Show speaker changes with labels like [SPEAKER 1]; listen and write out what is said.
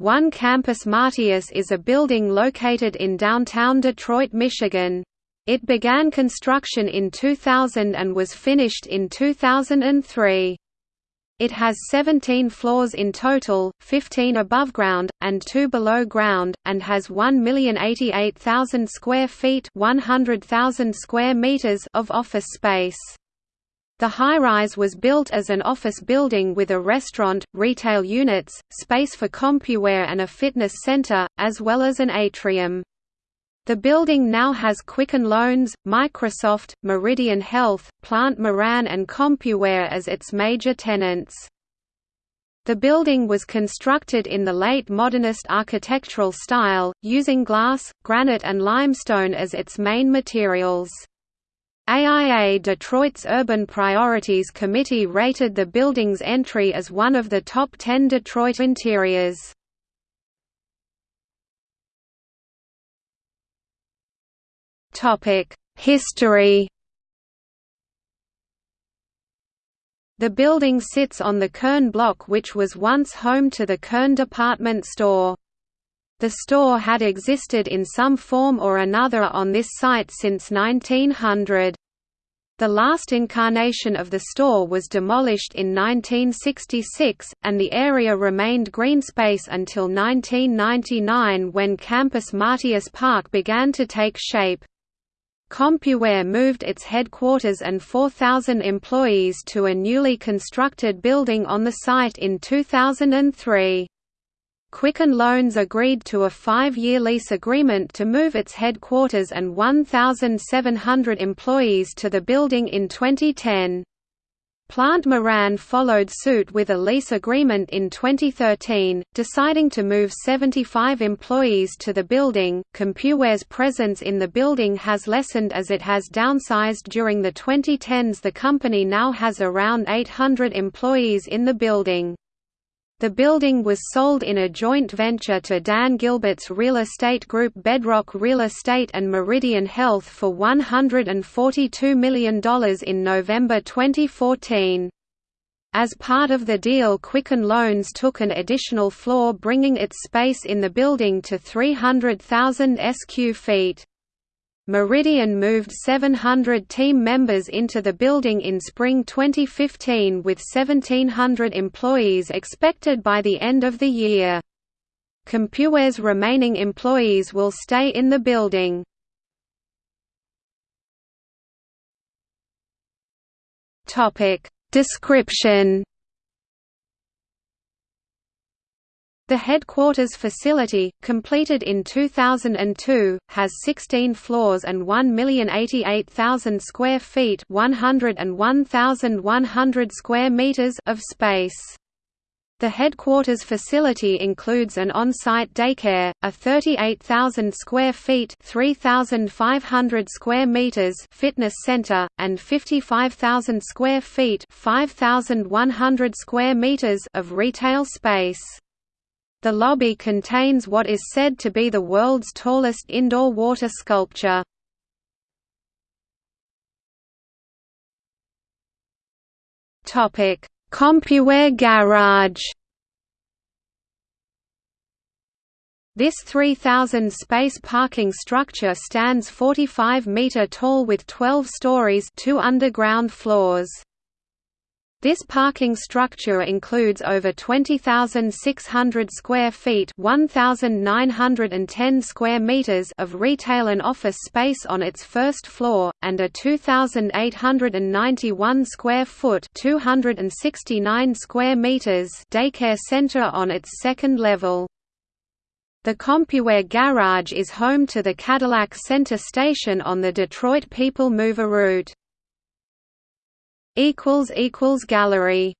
[SPEAKER 1] One Campus Martius is a building located in downtown Detroit, Michigan. It began construction in 2000 and was finished in 2003. It has 17 floors in total, 15 above ground, and 2 below ground, and has 1,088,000 square feet 100,000 square meters of office space. The high-rise was built as an office building with a restaurant, retail units, space for CompuWare and a fitness center, as well as an atrium. The building now has Quicken Loans, Microsoft, Meridian Health, Plante Moran and CompuWare as its major tenants. The building was constructed in the late modernist architectural style, using glass, granite and limestone as its main materials. AIA Detroit's Urban Priorities Committee rated the building's entry as one of the top 10 Detroit interiors. History The building sits on the Kern block which was once home to the Kern department store. The store had existed in some form or another on this site since 1900. The last incarnation of the store was demolished in 1966, and the area remained green space until 1999 when Campus Martius Park began to take shape. CompuWare moved its headquarters and 4,000 employees to a newly constructed building on the site in 2003. Quicken Loans agreed to a five-year lease agreement to move its headquarters and 1,700 employees to the building in 2010. Plante Moran followed suit with a lease agreement in 2013, deciding to move 75 employees to the building. CompuWare's presence in the building has lessened as it has downsized during the 2010s. The company now has around 800 employees in the building. The building was sold in a joint venture to Dan Gilbert's real estate group Bedrock Real Estate and Meridian Health for $142 million in November 2014. As part of the deal Quicken Loans took an additional floor bringing its space in the building to 300,000 sq feet. Meridian moved 700 team members into the building in spring 2015 with 1,700 employees expected by the end of the year. CompuWare's remaining employees will stay in the building. Description The headquarters facility, completed in 2002, has 16 floors and 1,088,000 square feet (101,100 square meters) of space. The headquarters facility includes an on-site daycare, a 38,000 square feet (3,500 square meters) fitness center, and 55,000 square feet (5,100 square meters) of retail space. The lobby contains what is said to be the world's tallest indoor water sculpture. CompuWare Garage This 3,000 space parking structure stands 45 meter tall with 12 stories two underground floors. This parking structure includes over 20,600 square feet (1,910 square meters) of retail and office space on its first floor, and a 2,891 square foot (269 square meters) daycare center on its second level. The CompuWare Garage is home to the Cadillac Center station on the Detroit People Mover route equals equals gallery